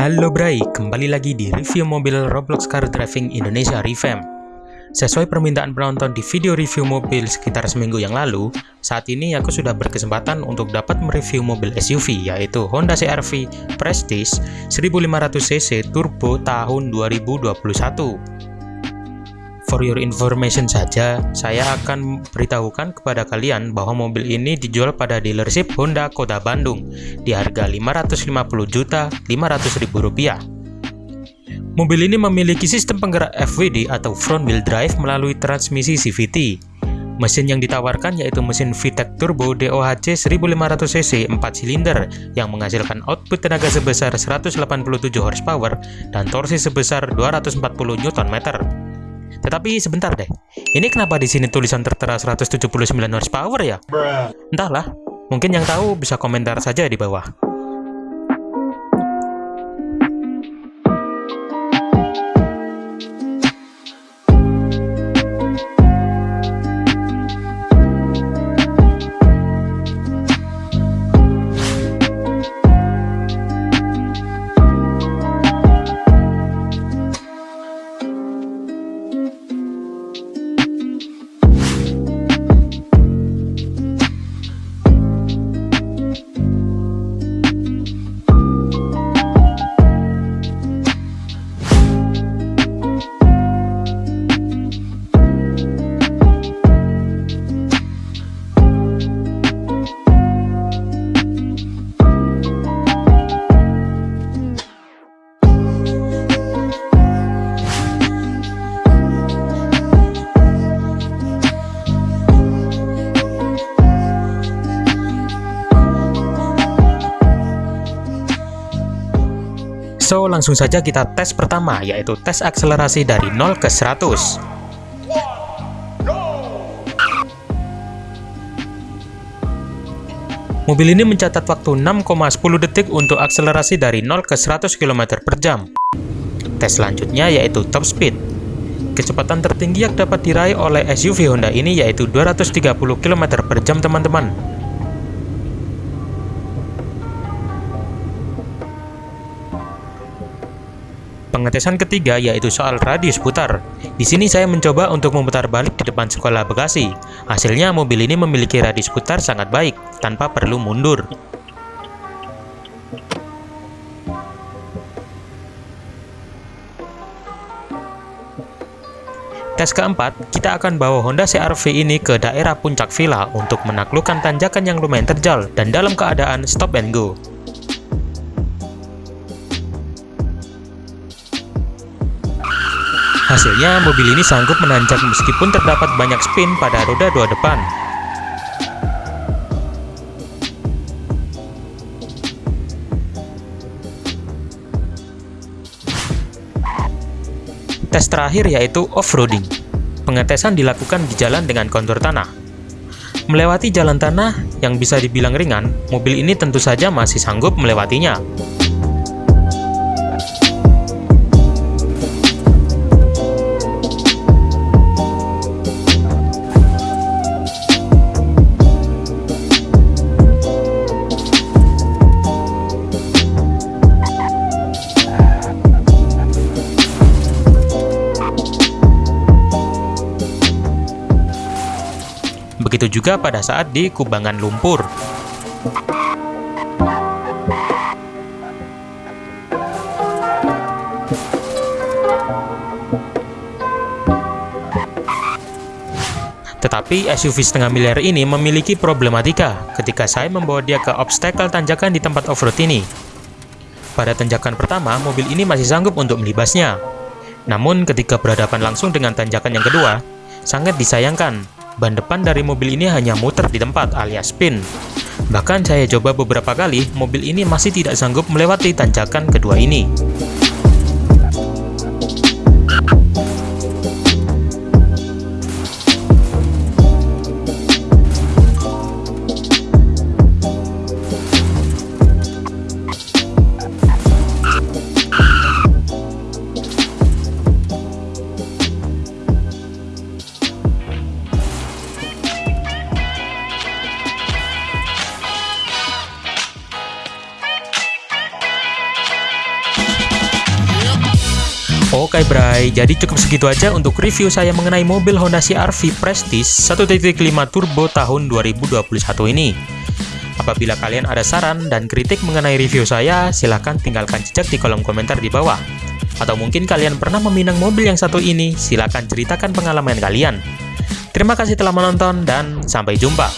Halo Bray, kembali lagi di review mobil Roblox Car Driving Indonesia Revamp. Sesuai permintaan penonton di video review mobil sekitar seminggu yang lalu, saat ini aku sudah berkesempatan untuk dapat mereview mobil SUV yaitu Honda CR-V Prestige 1500cc Turbo tahun 2021. For your information saja, saya akan beritahukan kepada kalian bahwa mobil ini dijual pada dealership Honda Kota Bandung di harga 550 juta 500 ribu rupiah. Mobil ini memiliki sistem penggerak FWD atau front wheel drive melalui transmisi CVT. Mesin yang ditawarkan yaitu mesin VTEC Turbo DOHC 1500cc 4 silinder yang menghasilkan output tenaga sebesar 187 horsepower dan torsi sebesar 240 Nm. Tetapi sebentar deh, ini kenapa di sini tulisan tertera 179 horsepower ya? Entahlah, mungkin yang tahu bisa komentar saja di bawah. So, langsung saja kita tes pertama, yaitu tes akselerasi dari 0 ke 100. Mobil ini mencatat waktu 6,10 detik untuk akselerasi dari 0 ke 100 km per jam. Tes selanjutnya yaitu top speed. Kecepatan tertinggi yang dapat diraih oleh SUV Honda ini yaitu 230 km per jam teman-teman. Pengetesan ketiga yaitu soal radius putar. Di sini saya mencoba untuk memutar balik di depan sekolah Bekasi. Hasilnya mobil ini memiliki radius putar sangat baik, tanpa perlu mundur. Tes keempat, kita akan bawa Honda CR-V ini ke daerah puncak villa untuk menaklukkan tanjakan yang lumayan terjal dan dalam keadaan stop and go. Hasilnya, mobil ini sanggup menanjak meskipun terdapat banyak spin pada roda dua depan. Tes terakhir yaitu off-roading. Pengetesan dilakukan di jalan dengan kontur tanah. Melewati jalan tanah yang bisa dibilang ringan, mobil ini tentu saja masih sanggup melewatinya. Begitu juga pada saat di kubangan lumpur. Tetapi SUV setengah miliar ini memiliki problematika ketika saya membawa dia ke obstacle tanjakan di tempat off-road ini. Pada tanjakan pertama, mobil ini masih sanggup untuk melibasnya. Namun ketika berhadapan langsung dengan tanjakan yang kedua, sangat disayangkan ban depan dari mobil ini hanya muter di tempat alias spin. Bahkan saya coba beberapa kali, mobil ini masih tidak sanggup melewati tanjakan kedua ini. Oke bray, jadi cukup segitu aja untuk review saya mengenai mobil Honda CR-V Prestige 1.5 Turbo tahun 2021 ini. Apabila kalian ada saran dan kritik mengenai review saya, silahkan tinggalkan jejak di kolom komentar di bawah. Atau mungkin kalian pernah meminang mobil yang satu ini, silahkan ceritakan pengalaman kalian. Terima kasih telah menonton dan sampai jumpa.